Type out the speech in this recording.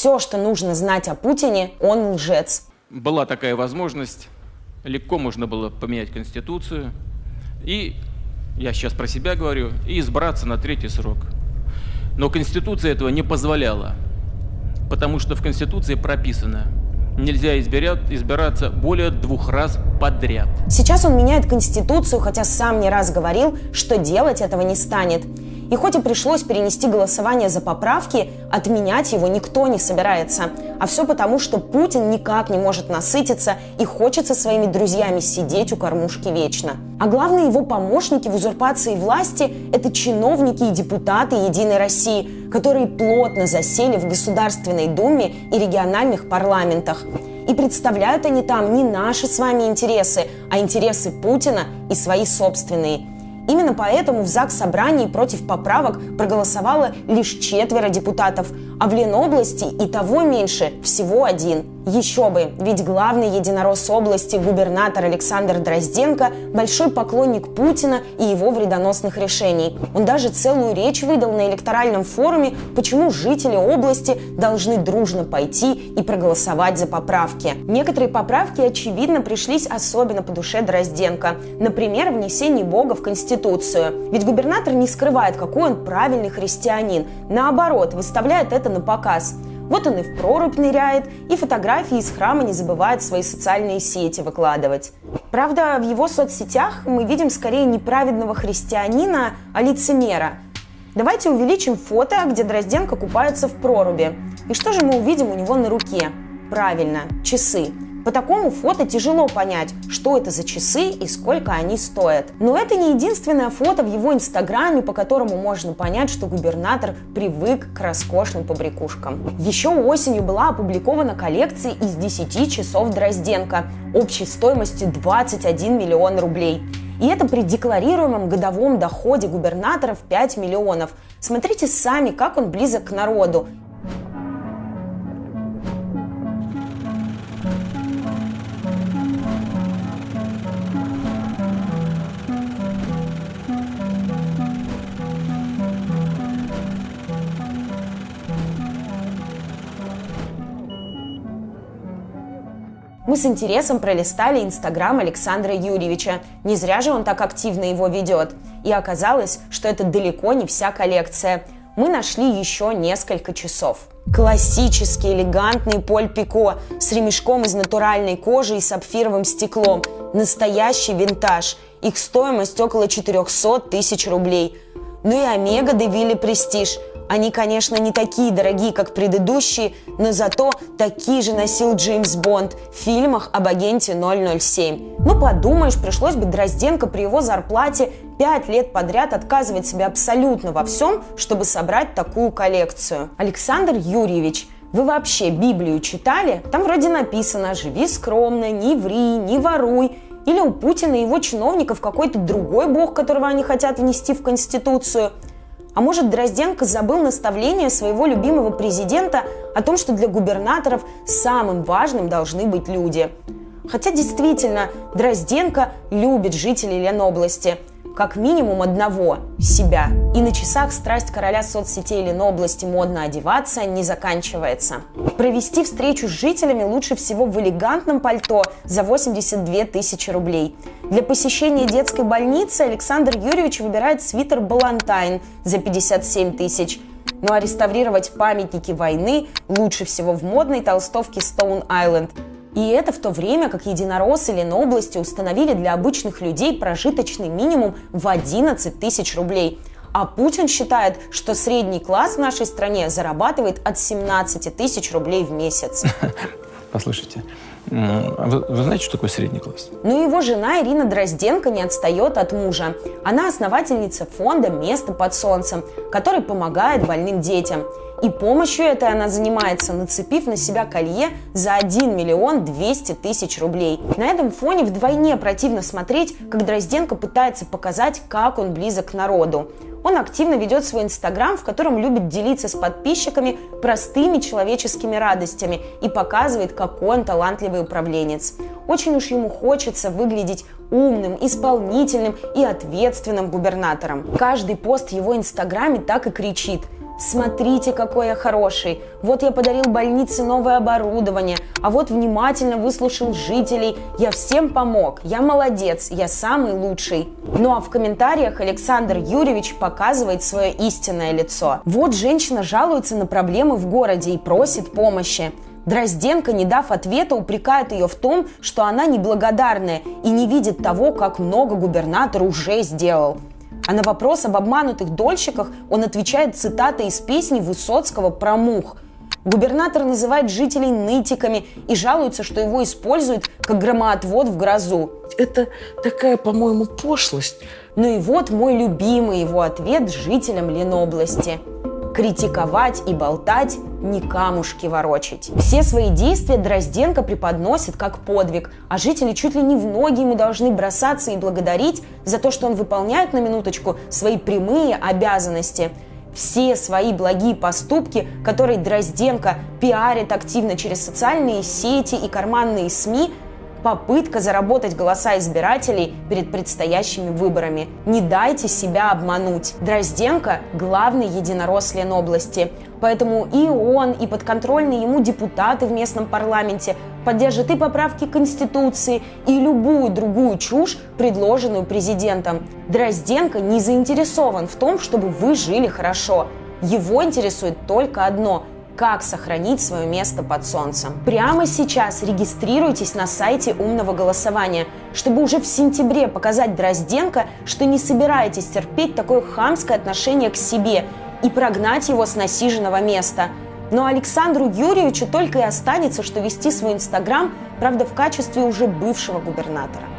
Все, что нужно знать о Путине, он лжец. Была такая возможность, легко можно было поменять Конституцию и, я сейчас про себя говорю, и избраться на третий срок. Но Конституция этого не позволяла, потому что в Конституции прописано – нельзя избирать, избираться более двух раз подряд. Сейчас он меняет Конституцию, хотя сам не раз говорил, что делать этого не станет. И хоть и пришлось перенести голосование за поправки, отменять его никто не собирается. А все потому, что Путин никак не может насытиться и хочет со своими друзьями сидеть у кормушки вечно. А главные его помощники в узурпации власти – это чиновники и депутаты Единой России, которые плотно засели в Государственной Думе и региональных парламентах. И представляют они там не наши с вами интересы, а интересы Путина и свои собственные – Именно поэтому в ЗАГС собрании против поправок проголосовало лишь четверо депутатов, а в Ленобласти и того меньше всего один – еще бы, ведь главный единорос области, губернатор Александр Дрозденко, большой поклонник Путина и его вредоносных решений. Он даже целую речь выдал на электоральном форуме, почему жители области должны дружно пойти и проголосовать за поправки. Некоторые поправки, очевидно, пришлись особенно по душе Дрозденко. Например, внесение Бога в Конституцию. Ведь губернатор не скрывает, какой он правильный христианин. Наоборот, выставляет это на показ. Вот он и в прорубь ныряет, и фотографии из храма не забывает в свои социальные сети выкладывать. Правда, в его соцсетях мы видим скорее неправедного христианина, а лицемера. Давайте увеличим фото, где Дрозденко купается в проруби. И что же мы увидим у него на руке? Правильно, часы. По такому фото тяжело понять, что это за часы и сколько они стоят. Но это не единственное фото в его инстаграме, по которому можно понять, что губернатор привык к роскошным побрякушкам. Еще осенью была опубликована коллекция из 10 часов Дрозденко общей стоимостью 21 миллион рублей. И это при декларируемом годовом доходе губернаторов 5 миллионов. Смотрите сами, как он близок к народу. Мы с интересом пролистали Инстаграм Александра Юрьевича. Не зря же он так активно его ведет. И оказалось, что это далеко не вся коллекция. Мы нашли еще несколько часов. Классический элегантный Поль Пико с ремешком из натуральной кожи и сапфировым стеклом. Настоящий винтаж. Их стоимость около 400 тысяч рублей. Ну и Омега Девилли Престиж – они, конечно, не такие дорогие, как предыдущие, но зато такие же носил Джеймс Бонд в фильмах об агенте 007. Ну, подумаешь, пришлось бы Дрозденко при его зарплате пять лет подряд отказывать себе абсолютно во всем, чтобы собрать такую коллекцию. Александр Юрьевич, вы вообще Библию читали? Там вроде написано «Живи скромно, не ври, не воруй». Или у Путина и его чиновников какой-то другой бог, которого они хотят внести в Конституцию – а может, Дрозденко забыл наставление своего любимого президента о том, что для губернаторов самым важным должны быть люди? Хотя действительно, Дрозденко любит жителей Ленобласти – как минимум одного – себя. И на часах страсть короля соцсетей Ленобласти модно одеваться не заканчивается. Провести встречу с жителями лучше всего в элегантном пальто за 82 тысячи рублей. Для посещения детской больницы Александр Юрьевич выбирает свитер «Балантайн» за 57 тысяч. Ну а реставрировать памятники войны лучше всего в модной толстовке Stone Island – и это в то время, как единороссы Ленобласти установили для обычных людей прожиточный минимум в 11 тысяч рублей. А Путин считает, что средний класс в нашей стране зарабатывает от 17 тысяч рублей в месяц. Послушайте, вы, вы знаете, что такое средний класс? Ну, его жена Ирина Дрозденко не отстает от мужа. Она основательница фонда «Место под солнцем», который помогает больным детям. И помощью этой она занимается, нацепив на себя колье за 1 миллион 200 тысяч рублей. На этом фоне вдвойне противно смотреть, как Дрозденко пытается показать, как он близок к народу. Он активно ведет свой инстаграм, в котором любит делиться с подписчиками простыми человеческими радостями и показывает, какой он талантливый управленец. Очень уж ему хочется выглядеть умным, исполнительным и ответственным губернатором. Каждый пост в его инстаграме так и кричит – Смотрите, какой я хороший. Вот я подарил больнице новое оборудование, а вот внимательно выслушал жителей. Я всем помог. Я молодец. Я самый лучший. Ну а в комментариях Александр Юрьевич показывает свое истинное лицо. Вот женщина жалуется на проблемы в городе и просит помощи. Дрозденко, не дав ответа, упрекает ее в том, что она неблагодарная и не видит того, как много губернатор уже сделал. А на вопрос об обманутых дольщиках он отвечает цитатой из песни Высоцкого про мух. Губернатор называет жителей нытиками и жалуется, что его используют как громоотвод в грозу. Это такая, по-моему, пошлость. Ну и вот мой любимый его ответ жителям Ленобласти критиковать и болтать, не камушки ворочить. Все свои действия Дрозденко преподносит как подвиг, а жители чуть ли не в ноги ему должны бросаться и благодарить за то, что он выполняет на минуточку свои прямые обязанности. Все свои благие поступки, которые Дрозденко пиарит активно через социальные сети и карманные СМИ, попытка заработать голоса избирателей перед предстоящими выборами. Не дайте себя обмануть. Дрозденко – главный единорос Ленобласти. Поэтому и он, и подконтрольные ему депутаты в местном парламенте поддержат и поправки Конституции, и любую другую чушь, предложенную президентом. Дрозденко не заинтересован в том, чтобы вы жили хорошо. Его интересует только одно – как сохранить свое место под солнцем. Прямо сейчас регистрируйтесь на сайте умного голосования, чтобы уже в сентябре показать Дрозденко, что не собираетесь терпеть такое хамское отношение к себе и прогнать его с насиженного места. Но Александру Юрьевичу только и останется, что вести свой Инстаграм, правда, в качестве уже бывшего губернатора.